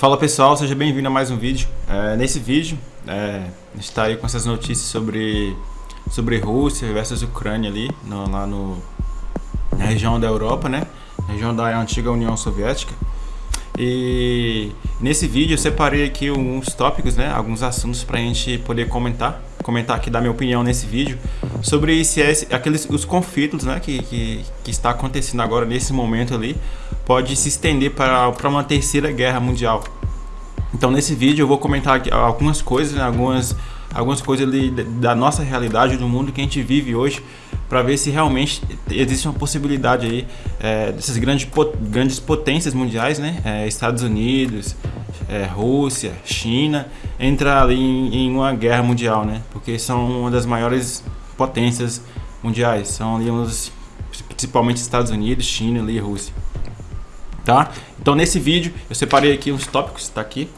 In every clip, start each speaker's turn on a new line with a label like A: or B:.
A: Fala pessoal, seja bem-vindo a mais um vídeo. É, nesse vídeo, é, a gente está aí com essas notícias sobre, sobre Rússia versus Ucrânia ali, no, lá no, na região da Europa, né? Região da antiga União Soviética. E nesse vídeo eu separei aqui alguns tópicos, né, alguns assuntos para a gente poder comentar, comentar aqui, dar minha opinião nesse vídeo sobre se é, aqueles, os conflitos né, que, que, que, está acontecendo agora nesse momento ali pode se estender para, para uma terceira guerra mundial. Então nesse vídeo eu vou comentar algumas coisas, né, algumas, algumas coisas da nossa realidade, do mundo que a gente vive hoje, para ver se realmente existe uma possibilidade aí é, dessas grandes, grandes potências mundiais, né? É, Estados Unidos, é, Rússia, China, entrar ali em, em, uma guerra mundial, né? Porque são uma das maiores potências mundiais, são ali uns, principalmente Estados Unidos, China e Rússia. Tá? Então nesse vídeo eu separei aqui uns tópicos, tá aqui,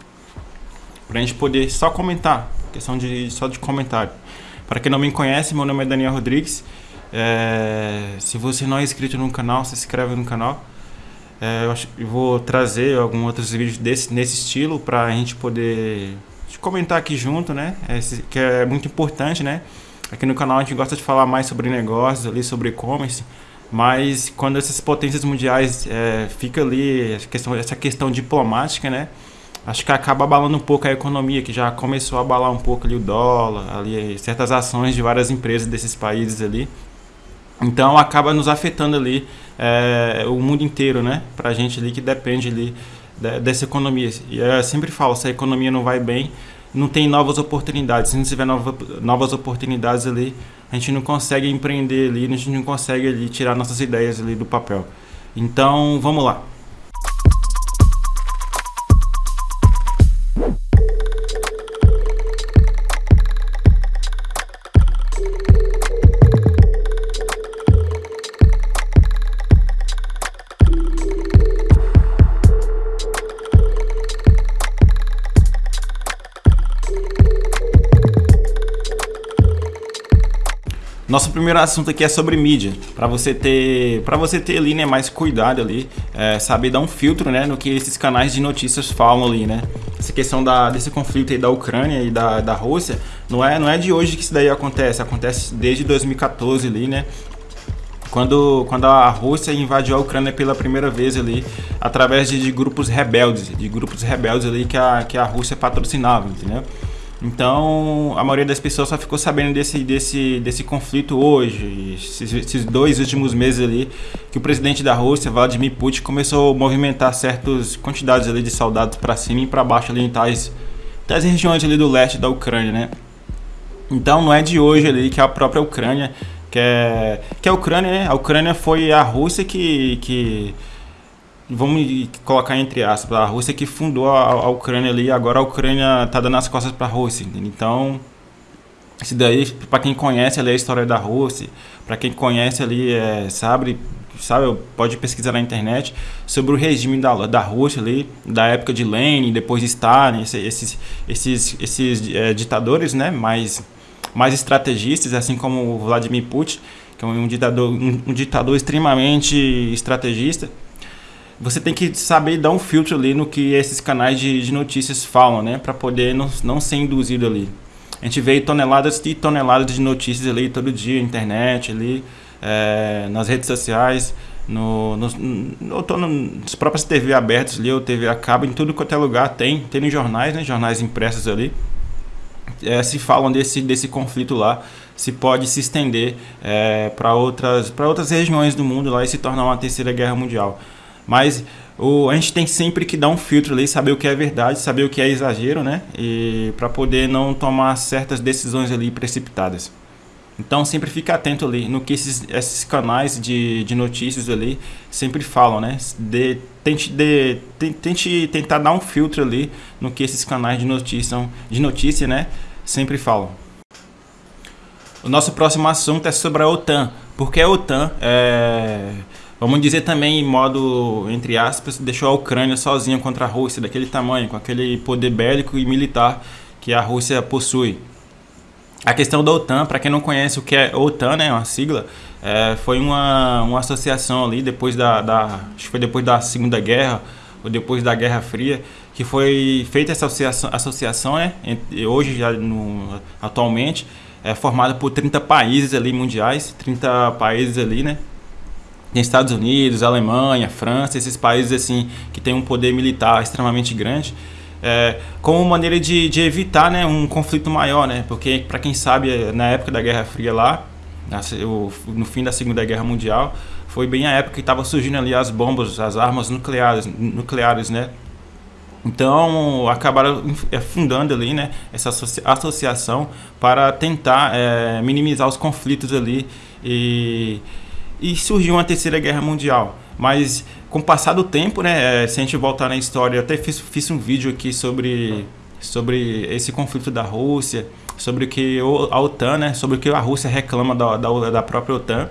A: pra gente poder só comentar, questão de só de comentário. Para quem não me conhece, meu nome é Daniel Rodrigues é, se você não é inscrito no canal, se inscreve no canal. É, eu, acho, eu, vou trazer alguns outros vídeos desse, nesse estilo para a gente poder comentar aqui junto, né? É, que é muito importante, né? Aqui no canal a gente gosta de falar mais sobre negócios, ali sobre e-commerce, mas quando essas potências mundiais é, fica ali essa questão, essa questão diplomática, né? Acho que acaba abalando um pouco a economia, que já começou a abalar um pouco ali o dólar, ali certas ações de várias empresas desses países ali. Então acaba nos afetando ali é, o mundo inteiro, né? Pra gente ali que depende ali dessa economia. E eu sempre falo, se a economia não vai bem, não tem novas oportunidades. Se não tiver nova, novas oportunidades ali, a gente não consegue empreender ali, a gente não consegue ali tirar nossas ideias ali do papel. Então, vamos lá. Nosso primeiro assunto aqui é sobre mídia, para você ter, para você ter ali, né, mais cuidado ali, é, saber dar um filtro, né, no que esses canais de notícias falam ali, né. Essa questão da, desse conflito aí da Ucrânia e da, da Rússia, não é, não é de hoje que isso daí acontece, acontece desde 2014 ali, né, quando, quando a Rússia invadiu a Ucrânia pela primeira vez ali, através de, de grupos rebeldes, de grupos rebeldes ali que a, que a Rússia patrocinava, entendeu? Então, a maioria das pessoas só ficou sabendo desse, desse, desse conflito hoje, esses, esses, dois últimos meses ali, que o presidente da Rússia, Vladimir Putin, começou a movimentar certas quantidades ali de soldados para cima e para baixo ali em tais, tais regiões ali do leste da Ucrânia, né? Então, não é de hoje ali que a própria Ucrânia, que é, que é a Ucrânia, né? A Ucrânia foi a Rússia que, que vamos colocar entre aspas, a Rússia que fundou a, a Ucrânia ali, agora a Ucrânia tá dando as costas para a Rússia, entende? então isso daí para quem conhece ali a história da Rússia, para quem conhece ali é, sabe sabe pode pesquisar na internet sobre o regime da, da Rússia ali da época de Lenin, depois de Stalin, esses esses esses é, ditadores, né, mais mais estrategistas, assim como o Vladimir Putin, que é um ditador um, um ditador extremamente estrategista você tem que saber dar um filtro ali no que esses canais de, de notícias falam, né? Para poder não, não ser induzido ali. A gente vê toneladas e toneladas de notícias ali todo dia, internet ali, é, nas redes sociais, no, no, no, no, nas próprias TV abertas ali, ou TV a cabo, em tudo quanto é lugar tem, tem nos jornais, né? Jornais impressos ali. É, se falam desse, desse conflito lá, se pode se estender é, para outras, outras regiões do mundo lá e se tornar uma terceira guerra mundial. Mas o, a gente tem sempre que dar um filtro ali, saber o que é verdade, saber o que é exagero, né? E para poder não tomar certas decisões ali precipitadas. Então sempre fica atento ali no que esses, esses canais de, de notícias ali sempre falam, né? De, tente, de, tente tentar dar um filtro ali no que esses canais de notícia, de notícia né? sempre falam. O nosso próximo assunto é sobre a OTAN. Porque a OTAN é Vamos dizer também, em modo, entre aspas, deixou a Ucrânia sozinha contra a Rússia, daquele tamanho, com aquele poder bélico e militar que a Rússia possui. A questão da OTAN, para quem não conhece o que é OTAN, né, uma sigla, é, foi uma, uma associação ali depois da, da, acho que foi depois da Segunda Guerra ou depois da Guerra Fria, que foi feita essa associação, associação né, hoje já no, atualmente, é formada por 30 países ali mundiais, 30 países ali, né? Tem Estados Unidos, Alemanha, França, esses países assim que têm um poder militar extremamente grande, é, como maneira de, de evitar né, um conflito maior, né? Porque para quem sabe na época da Guerra Fria lá, no fim da Segunda Guerra Mundial, foi bem a época que estava surgindo ali as bombas, as armas nucleares, nucleares, né? Então acabaram é, fundando ali, né, essa associação para tentar é, minimizar os conflitos ali e, e surgiu uma terceira guerra mundial. Mas com o passar do tempo, né, é, se a gente voltar na história, eu até fiz, fiz um vídeo aqui sobre sobre esse conflito da Rússia, sobre o que a OTAN, né, sobre o que a Rússia reclama da, da, da própria OTAN.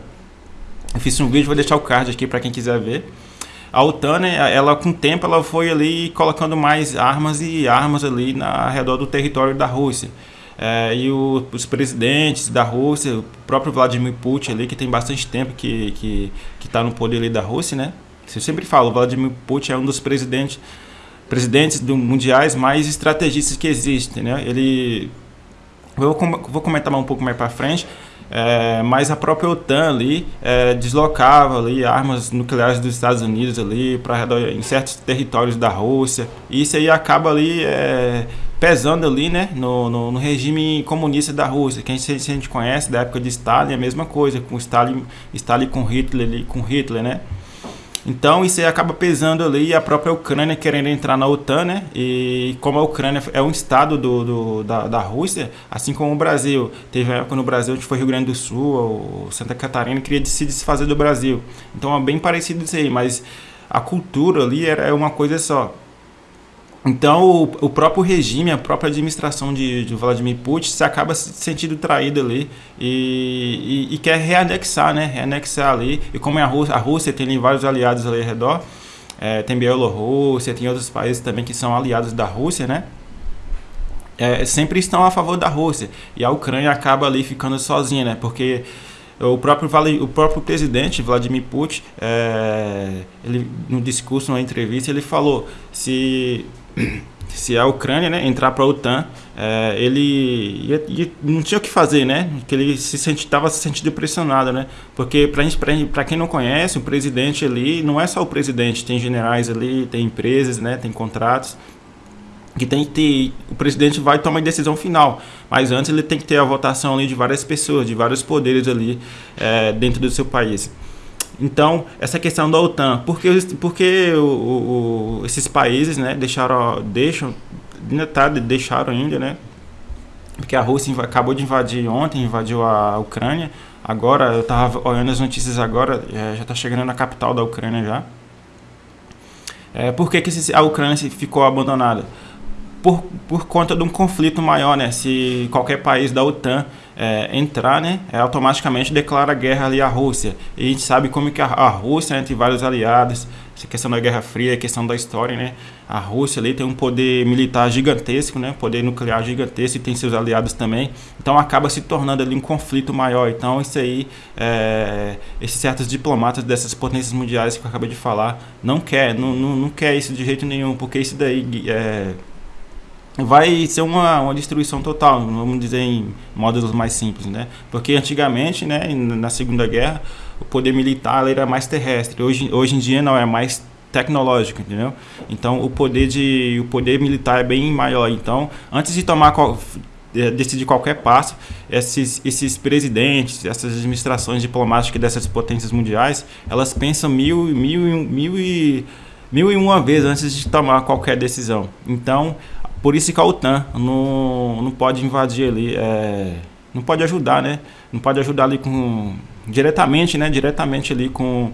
A: Eu fiz um vídeo, vou deixar o card aqui para quem quiser ver. A OTAN, né, ela com o tempo, ela foi ali colocando mais armas e armas ali na, ao redor do território da Rússia. É, e o, os presidentes da Rússia, o próprio Vladimir Putin ali, que tem bastante tempo que que está no poder ali da Rússia, né? Eu sempre falo, Vladimir Putin é um dos presidentes presidentes do, mundiais mais estrategistas que existem, né? Ele eu vou comentar um pouco mais para frente, é, mas a própria OTAN ali é, deslocava ali armas nucleares dos Estados Unidos ali para em certos territórios da Rússia. E isso aí acaba ali é, pesando ali, né, no, no, no, regime comunista da Rússia. Que a gente, a gente conhece da época de Stalin, é a mesma coisa, com Stalin, Stalin com Hitler com Hitler, né? Então isso aí acaba pesando ali a própria Ucrânia querendo entrar na OTAN, né? E como a Ucrânia é um estado do, do da, da Rússia, assim como o Brasil. Teve época no Brasil onde foi Rio Grande do Sul, ou Santa Catarina, queria se desfazer do Brasil. Então é bem parecido isso aí, mas a cultura ali era uma coisa só. Então, o, o, próprio regime, a própria administração de, de, Vladimir Putin se acaba se sentindo traído ali e, e, e, quer reanexar, né? Reanexar ali. E como é a Rússia, a Rússia tem vários aliados ali ao redor, é, tem Bielorrússia, tem outros países também que são aliados da Rússia, né? É, sempre estão a favor da Rússia. E a Ucrânia acaba ali ficando sozinha, né? Porque o próprio, o próprio presidente Vladimir Putin, é, ele, no discurso, numa entrevista, ele falou se se a Ucrânia né, entrar para a OTAN, é, ele ia, ia, não tinha o que fazer, né? Que ele se estava se sentindo pressionado, né? Porque para quem não conhece, o presidente ali não é só o presidente, tem generais ali, tem empresas, né? Tem contratos que tem que ter, o presidente vai tomar a decisão final, mas antes ele tem que ter a votação ali de várias pessoas, de vários poderes ali é, dentro do seu país. Então, essa questão da OTAN, porque, porque o, o, esses países né, deixaram, deixam, ainda tá, deixaram ainda, né? Porque a Rússia acabou de invadir ontem, invadiu a Ucrânia. Agora, eu estava olhando as notícias agora, é, já está chegando na capital da Ucrânia já. É, por que, que a Ucrânia ficou abandonada? Por, por conta de um conflito maior, né? Se qualquer país da OTAN é, entrar, né, é, automaticamente declara guerra ali à Rússia. E a gente sabe como que a, a Rússia, entre vários aliados, essa questão da Guerra Fria, questão da história, né, a Rússia ali tem um poder militar gigantesco, né, poder nuclear gigantesco e tem seus aliados também. Então acaba se tornando ali um conflito maior. Então isso aí, é, esses certos diplomatas dessas potências mundiais que eu acabei de falar, não quer, não, não, não quer isso de jeito nenhum, porque isso daí é, vai ser uma, uma destruição total, vamos dizer em modos mais simples, né? Porque antigamente, né, na Segunda Guerra, o poder militar era mais terrestre. Hoje, hoje em dia não é mais tecnológico, entendeu? Então o poder de o poder militar é bem maior. Então, antes de tomar decidir qualquer passo, esses, esses presidentes, essas administrações diplomáticas dessas potências mundiais, elas pensam mil, mil, mil e mil e uma vezes antes de tomar qualquer decisão. Então, por isso que a OTAN não, não pode invadir ali, é, não pode ajudar, né? Não pode ajudar ali com diretamente, né? Diretamente ali com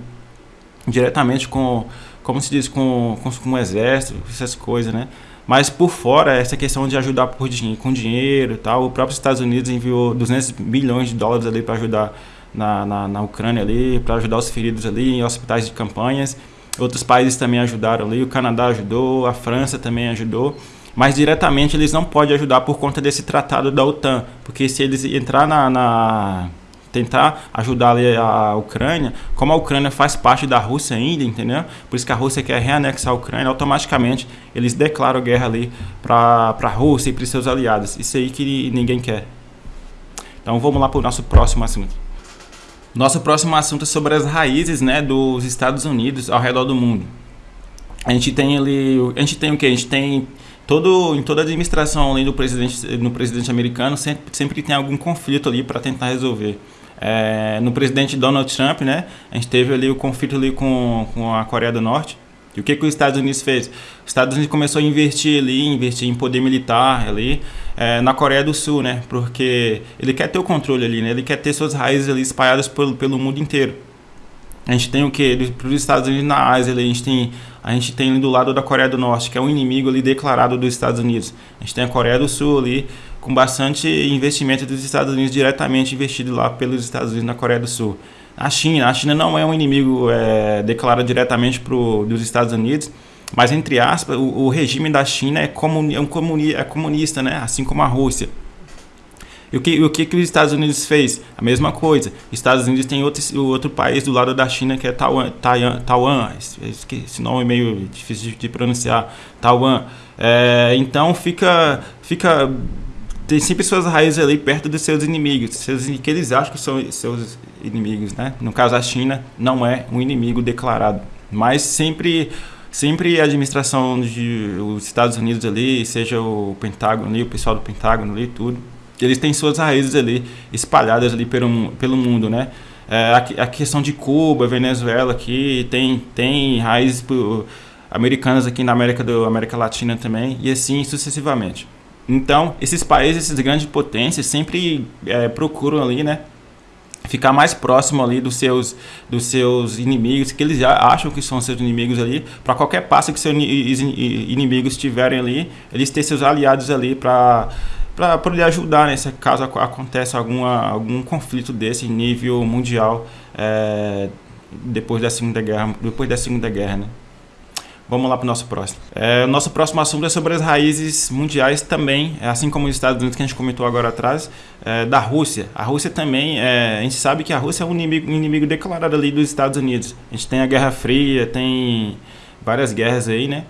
A: diretamente com como se diz com, com, com o exército, essas coisas, né? Mas por fora, essa questão de ajudar por dinheiro, com dinheiro e tal, o próprio Estados Unidos enviou 200 bilhões de dólares ali para ajudar na, na, na Ucrânia ali, para ajudar os feridos ali em hospitais de campanhas. Outros países também ajudaram ali, o Canadá ajudou, a França também ajudou mas diretamente eles não podem ajudar por conta desse tratado da OTAN, porque se eles entrar na, na tentar ajudar a Ucrânia, como a Ucrânia faz parte da Rússia ainda, entendeu? Por isso que a Rússia quer reanexar a Ucrânia, automaticamente eles declaram guerra ali para a Rússia e para seus aliados. Isso aí que ninguém quer. Então vamos lá para o nosso próximo assunto. Nosso próximo assunto é sobre as raízes né, dos Estados Unidos ao redor do mundo. A gente tem ali. A gente tem o que? A gente tem todo, em toda administração além do presidente, no presidente americano, sempre, sempre tem algum conflito ali para tentar resolver. É, no presidente Donald Trump, né, a gente teve ali o conflito ali com, com a Coreia do Norte. E o que, que os Estados Unidos fez? Os Estados Unidos começou a investir ali, investir em poder militar ali é, na Coreia do Sul, né? Porque ele quer ter o controle ali, né? Ele quer ter suas raízes ali espalhadas pelo, pelo mundo inteiro. A gente tem o que? Para os Estados Unidos na Ásia, ali, a gente tem a gente tem do lado da Coreia do Norte, que é um inimigo ali declarado dos Estados Unidos. A gente tem a Coreia do Sul ali, com bastante investimento dos Estados Unidos diretamente investido lá pelos Estados Unidos na Coreia do Sul. A China, a China não é um inimigo é, declarado diretamente pro, dos Estados Unidos, mas entre aspas, o, o regime da China é, comuni, é, um comuni, é comunista, né? assim como a Rússia. E o que, o que, que os Estados Unidos fez? A mesma coisa. Os Estados Unidos tem outro, outro país do lado da China que é Taiwan. Taiwan, Taiwan esse nome é meio difícil de pronunciar. Taiwan. É, então fica, fica tem sempre suas raízes ali perto dos seus inimigos, seus, que eles acham que são seus inimigos, né? No caso a China não é um inimigo declarado, mas sempre sempre a administração dos Estados Unidos ali, seja o Pentágono ali, o pessoal do Pentágono ali, tudo, eles têm suas raízes ali espalhadas ali pelo, pelo mundo, né? É, a, a, questão de Cuba, Venezuela aqui, tem, tem raízes americanas aqui na América, do, América Latina também, e assim sucessivamente. Então, esses países, essas grandes potências, sempre é, procuram ali, né? Ficar mais próximo ali dos seus, dos seus inimigos, que eles acham que são seus inimigos ali, para qualquer passo que seus inimigos tiverem ali, eles ter seus aliados ali para para poder ajudar, né, se caso aconteça alguma, algum conflito desse nível mundial é, depois da Segunda Guerra, depois da Segunda Guerra, né? Vamos lá para o nosso próximo. É, o nosso próximo assunto é sobre as raízes mundiais também, é, assim como os Estados Unidos que a gente comentou agora atrás, é, da Rússia. A Rússia também, é, a gente sabe que a Rússia é um inimigo, um inimigo declarado ali dos Estados Unidos. A gente tem a Guerra Fria, tem várias guerras aí, né?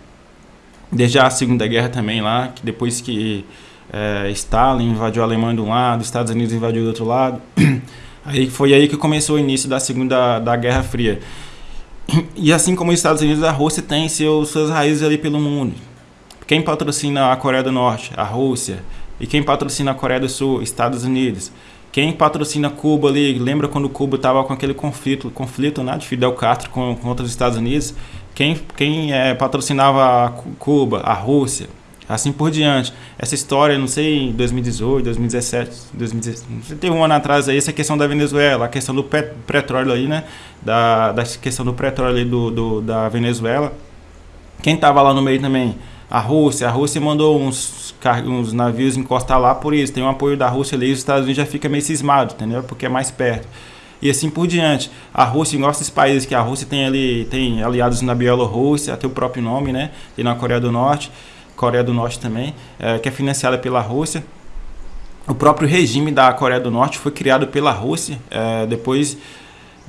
A: Desde a Segunda Guerra também lá, que depois que é, Stalin invadiu a Alemanha de um lado, os Estados Unidos invadiu do outro lado. Aí foi aí que começou o início da segunda da Guerra Fria. E assim como os Estados Unidos, a Rússia tem suas raízes ali pelo mundo. Quem patrocina a Coreia do Norte? A Rússia. E quem patrocina a Coreia do Sul? Estados Unidos. Quem patrocina Cuba ali? Lembra quando Cuba estava com aquele conflito, conflito né, de Fidel Castro com, com outros Estados Unidos? Quem, quem é, patrocinava Cuba? A Rússia assim por diante. Essa história, não sei, em 2018, 2017, 2017, teve um ano atrás aí, essa questão da Venezuela, a questão do petróleo aí, né? Da, da questão do petróleo ali do, do da Venezuela. Quem estava lá no meio também? A Rússia. A Rússia mandou uns, uns navios encostar lá por isso. Tem um apoio da Rússia ali e os Estados Unidos já fica meio cismado, entendeu? Porque é mais perto e assim por diante. A Rússia, igual esses países que a Rússia tem ali, tem aliados na Bielorrússia, até o próprio nome, né? Tem na Coreia do Norte. Coreia do Norte também, é, que é financiada pela Rússia. O próprio regime da Coreia do Norte foi criado pela Rússia. É, depois,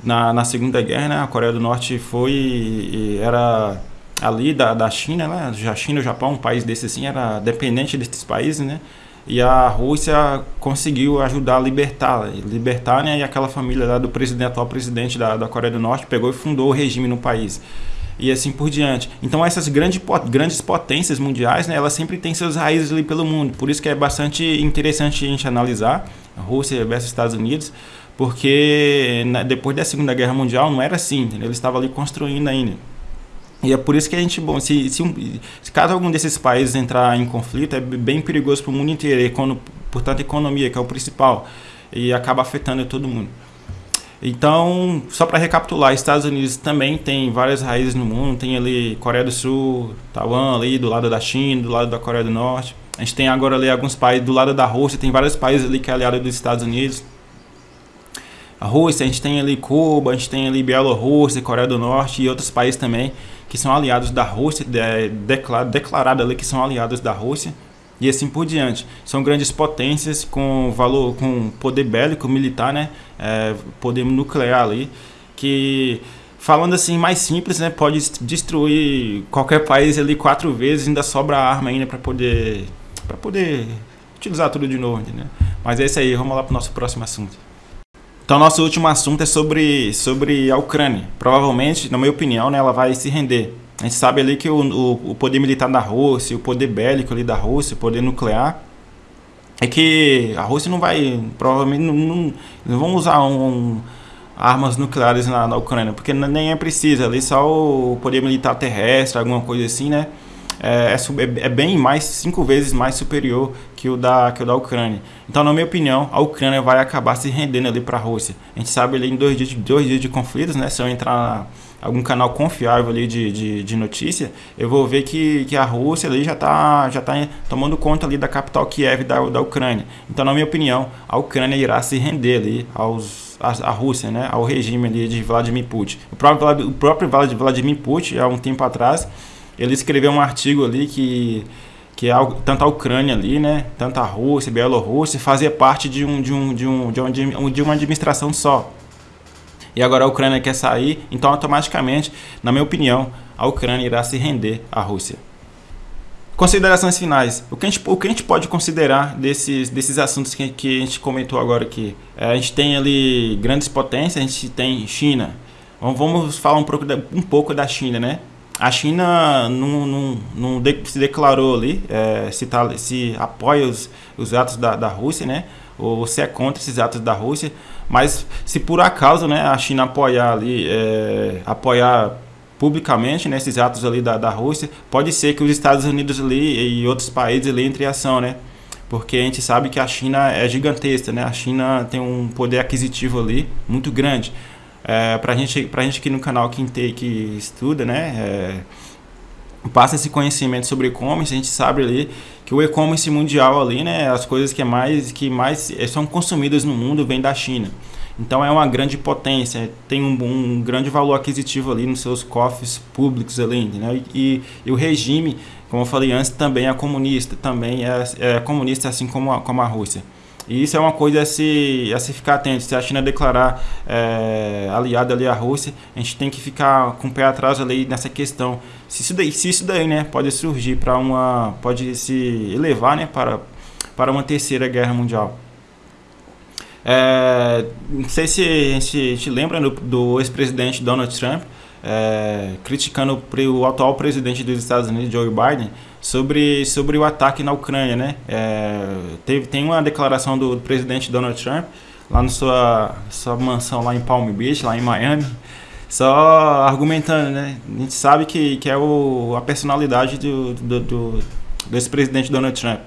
A: na, na Segunda Guerra, né, a Coreia do Norte foi era ali da, da China, né? A China e o Japão, um país desse assim, era dependente desses países, né? E a Rússia conseguiu ajudar a libertar, libertar, né? E aquela família lá do presidente, atual presidente da, da Coreia do Norte pegou e fundou o regime no país e assim por diante. Então essas grandes, grandes potências mundiais, né, elas sempre têm suas raízes ali pelo mundo. Por isso que é bastante interessante a gente analisar a Rússia versus Estados Unidos, porque depois da Segunda Guerra Mundial não era assim, entendeu? eles estavam ali construindo ainda. E é por isso que a gente, bom, se, se, um, se caso algum desses países entrar em conflito, é bem perigoso para o mundo inteiro, econo, portanto, a economia, que é o principal, e acaba afetando todo mundo. Então, só para recapitular, Estados Unidos também tem várias raízes no mundo, tem ali Coreia do Sul, Taiwan ali do lado da China, do lado da Coreia do Norte. A gente tem agora ali alguns países do lado da Rússia, tem vários países ali que é aliado dos Estados Unidos. A Rússia, a gente tem ali Cuba, a gente tem ali Bielorrússia, Coreia do Norte e outros países também que são aliados da Rússia, de, declarado, ali que são aliados da Rússia. E assim por diante. São grandes potências com valor, com poder bélico, militar, né? É, poder nuclear ali, que falando assim mais simples, né, pode destruir qualquer país ali quatro vezes, ainda sobra arma ainda para poder para poder utilizar tudo de novo, né? Mas é isso aí, vamos lá para o nosso próximo assunto. Então, nosso último assunto é sobre, sobre a Ucrânia. Provavelmente, na minha opinião, né, ela vai se render. A gente sabe ali que o, o, o poder militar da Rússia, o poder bélico ali da Rússia, o poder nuclear, é que a Rússia não vai, provavelmente não, não, não vão usar um, um, armas nucleares na, na Ucrânia, porque nem é preciso, ali só o poder militar terrestre, alguma coisa assim, né? É, é, é, bem mais, cinco vezes mais superior que o, da, que o da Ucrânia. Então, na minha opinião, a Ucrânia vai acabar se rendendo ali para a Rússia. A gente sabe ali em dois dias, dois dias de conflitos, né? Se eu entrar algum canal confiável ali de, de, de, notícia, eu vou ver que, que a Rússia ali já está já tá tomando conta ali da capital Kiev da, da Ucrânia. Então, na minha opinião, a Ucrânia irá se render ali aos a, a Rússia, né, ao regime ali de Vladimir Putin. O próprio, o próprio Vladimir Putin, há um tempo atrás, ele escreveu um artigo ali que que é tanto a Ucrânia ali, né, tanto a Rússia, Bielorrússia, fazia parte de um de um de um de uma, de uma administração só. E agora a Ucrânia quer sair, então automaticamente, na minha opinião, a Ucrânia irá se render à Rússia. Considerações finais. O que a gente, o que a gente pode considerar desses, desses assuntos que, que a gente comentou agora aqui? É, a gente tem ali grandes potências, a gente tem China. Vamos falar um pouco da, um pouco da China, né? a China não, não, não de, se declarou ali é, se, tá, se apoia os, os atos da, da Rússia, né? Ou se é contra esses atos da Rússia. Mas se por acaso né, a China apoiar ali, é, apoiar publicamente né, esses atos ali da, da Rússia, pode ser que os Estados Unidos ali e outros países ali entrem em ação, né? Porque a gente sabe que a China é gigantesca, né? A China tem um poder aquisitivo ali muito grande. É, pra, gente, pra gente aqui no canal que, que estuda, né? É, passa esse conhecimento sobre e-commerce, a gente sabe ali que o e-commerce mundial ali, né, as coisas que é mais que mais é, são consumidas no mundo vem da China. Então é uma grande potência, tem um, um grande valor aquisitivo ali nos seus cofres públicos ali, né? E, e, o regime, como eu falei antes, também é comunista, também é, é comunista assim como a, como a Rússia. E isso é uma coisa a se, a se ficar atento. Se a China declarar é, aliada ali à Rússia, a gente tem que ficar com o pé atrás ali nessa questão. Se isso daí, se isso daí né, pode surgir para uma. pode se elevar né, para, para uma terceira guerra mundial. É, não sei se a gente, a lembra do, do ex-presidente Donald Trump é, criticando o atual presidente dos Estados Unidos, Joe Biden, sobre, sobre o ataque na Ucrânia, né? É, teve, tem uma declaração do presidente Donald Trump lá na sua, sua mansão lá em Palm Beach, lá em Miami, só argumentando, né? A gente sabe que, que é o, a personalidade do, do, do desse presidente Donald Trump.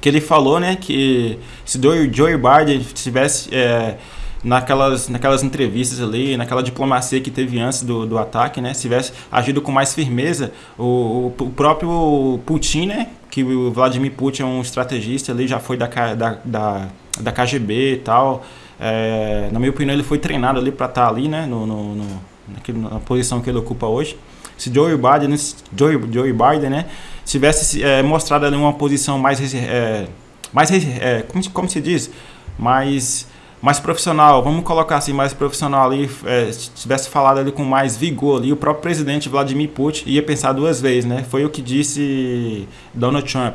A: Que ele falou, né, que se Joe Biden tivesse... É, naquelas, naquelas entrevistas ali, naquela diplomacia que teve antes do, do ataque, né? Se tivesse agido com mais firmeza, o, o próprio Putin, né? Que o Vladimir Putin é um estrategista ali, já foi da, da, da, da KGB e tal. É, na minha opinião, ele foi treinado ali para estar tá ali, né? No, no, no, na posição que ele ocupa hoje. Se Joe Biden, Joe, Joe Biden, né? Tivesse é, mostrado ali uma posição mais, é, mais é, como, como se diz, mais mais profissional, vamos colocar assim, mais profissional ali, é, se tivesse falado ali com mais vigor ali, o próprio presidente Vladimir Putin ia pensar duas vezes, né? Foi o que disse Donald Trump.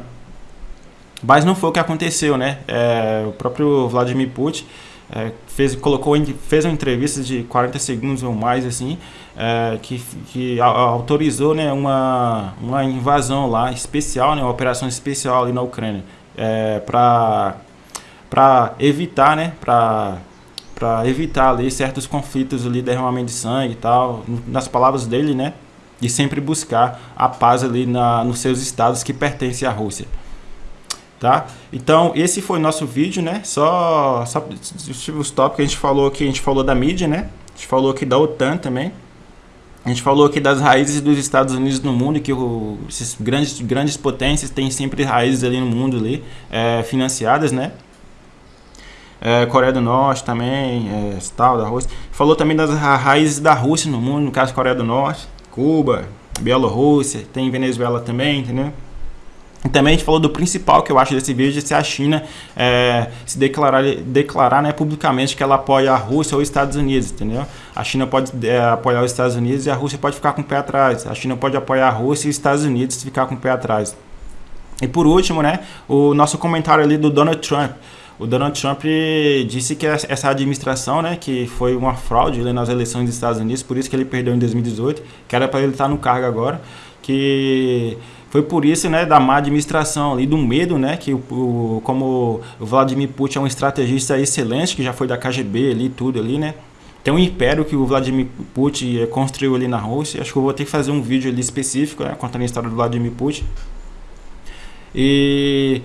A: Mas não foi o que aconteceu, né? É, o próprio Vladimir Putin é, fez, colocou, fez uma entrevista de 40 segundos ou mais, assim, é, que, que autorizou né, uma, uma invasão lá especial, né, uma operação especial ali na Ucrânia, é, para para evitar, né, para para evitar ali certos conflitos ali, derramamento de sangue e tal, nas palavras dele, né, e sempre buscar a paz ali na, nos seus estados que pertencem à Rússia. Tá? Então, esse foi nosso vídeo, né? Só, só os tópicos que a gente falou aqui, a gente falou da mídia, né? A gente falou aqui da OTAN também. A gente falou aqui das raízes dos Estados Unidos no mundo, que o, esses grandes, grandes potências têm sempre raízes ali no mundo ali, é, financiadas, né? É, Coreia do Norte também, é, tal, da Rússia. Falou também das raízes da Rússia no mundo, no caso Coreia do Norte, Cuba, Bielorrússia, tem Venezuela também, entendeu? E também a gente falou do principal que eu acho desse vídeo, se a China é, se declarar, declarar né, publicamente que ela apoia a Rússia ou os Estados Unidos, entendeu? A China pode é, apoiar os Estados Unidos e a Rússia pode ficar com o pé atrás. A China pode apoiar a Rússia e os Estados Unidos ficar com o pé atrás. E por último, né, o nosso comentário ali do Donald Trump. O Donald Trump disse que essa administração, né, que foi uma fraude nas eleições dos Estados Unidos, por isso que ele perdeu em 2018, que era para ele estar no cargo agora, que foi por isso, né, da má administração ali, do medo, né, que o, o, como o Vladimir Putin é um estrategista excelente, que já foi da KGB ali, tudo ali, né, tem um império que o Vladimir Putin construiu ali na Rússia, acho que eu vou ter que fazer um vídeo ali específico, né, contando a história do Vladimir Putin. E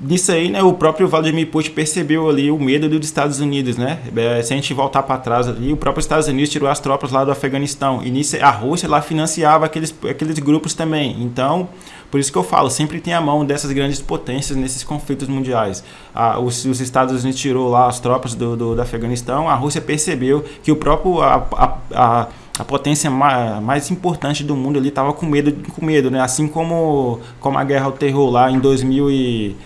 A: Nisso aí, né, o próprio Vladimir Putin percebeu ali o medo dos Estados Unidos, né? É, se a gente voltar para trás ali, o próprio Estados Unidos tirou as tropas lá do Afeganistão. E nisso a Rússia lá financiava aqueles, aqueles grupos também. Então, por isso que eu falo, sempre tem a mão dessas grandes potências nesses conflitos mundiais. Ah, os, os, Estados Unidos tirou lá as tropas do, do, do Afeganistão, a Rússia percebeu que o próprio... A, a, a, a potência mais importante do mundo ali estava com medo, com medo, né? Assim como, como a guerra ao terror lá em 2000 e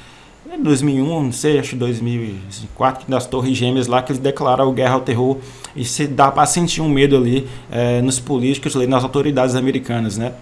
A: 2001, não sei, acho 2004, das Torres Gêmeas lá, que eles declararam guerra ao terror. E se dá para sentir um medo ali é, nos políticos, ali, nas autoridades americanas, né?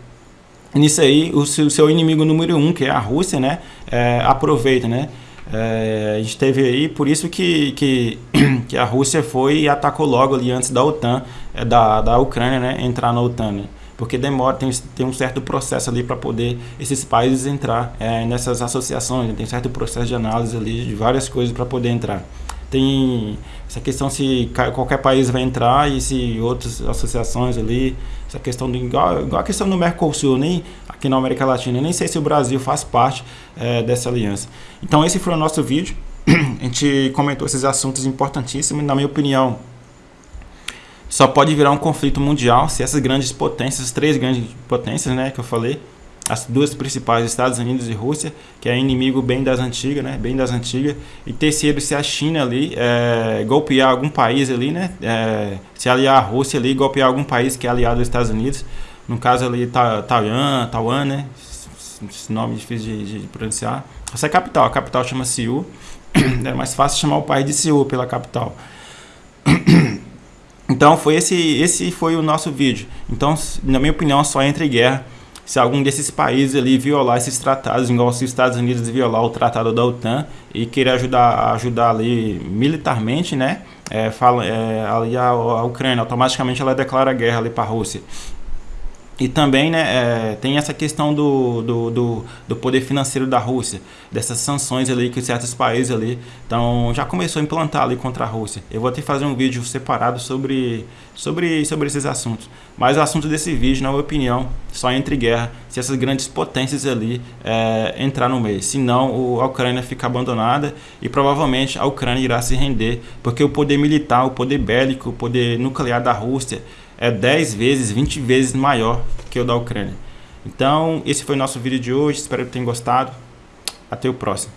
A: Nisso aí, o seu, seu inimigo número um, que é a Rússia, né? É, aproveita, né? É, a gente teve aí, por isso que, que, que, a Rússia foi e atacou logo ali antes da OTAN, da, da Ucrânia, né? Entrar na OTAN, né? Porque demora, tem, tem um certo processo ali para poder esses países entrar é, nessas associações, né? tem certo processo de análise ali de várias coisas para poder entrar. Tem essa questão se qualquer país vai entrar e se outras associações ali, essa questão do igual, igual a questão do Mercosul, nem aqui na América Latina, nem sei se o Brasil faz parte é, dessa aliança. Então esse foi o nosso vídeo. A gente comentou esses assuntos importantíssimos, na minha opinião, só pode virar um conflito mundial se essas grandes potências, as três grandes potências, né, que eu falei, as duas principais, Estados Unidos e Rússia, que é inimigo bem das antigas, né, bem das antigas, e terceiro, se a China ali é, golpear algum país ali, né, é, se aliar a Rússia ali, golpear algum país que é aliado aos Estados Unidos, no caso ali Taiwan, Taiwan, né, esse nome difícil de, de pronunciar. Essa é a capital, a capital chama Seul, é mais fácil chamar o país de Seul pela capital. Então foi esse, esse foi o nosso vídeo. Então, na minha opinião, só entra em guerra se algum desses países ali violar esses tratados, igual os Estados Unidos violar o tratado da OTAN e querer ajudar, ajudar ali militarmente, né? É, fala, é, ali a, a Ucrânia, automaticamente ela declara guerra ali para a Rússia. E também né, é, tem essa questão do, do, do, do, poder financeiro da Rússia, dessas sanções ali que certos países ali então, já começou a implantar ali contra a Rússia. Eu vou que fazer um vídeo separado sobre, sobre, sobre esses assuntos. Mas o assunto desse vídeo, na minha opinião, só entre guerra se essas grandes potências ali é, entrar no meio. Senão a Ucrânia fica abandonada e provavelmente a Ucrânia irá se render, porque o poder militar, o poder bélico, o poder nuclear da Rússia é 10 vezes, 20 vezes maior que o da Ucrânia. Então, esse foi o nosso vídeo de hoje. Espero que tenham gostado. Até o próximo.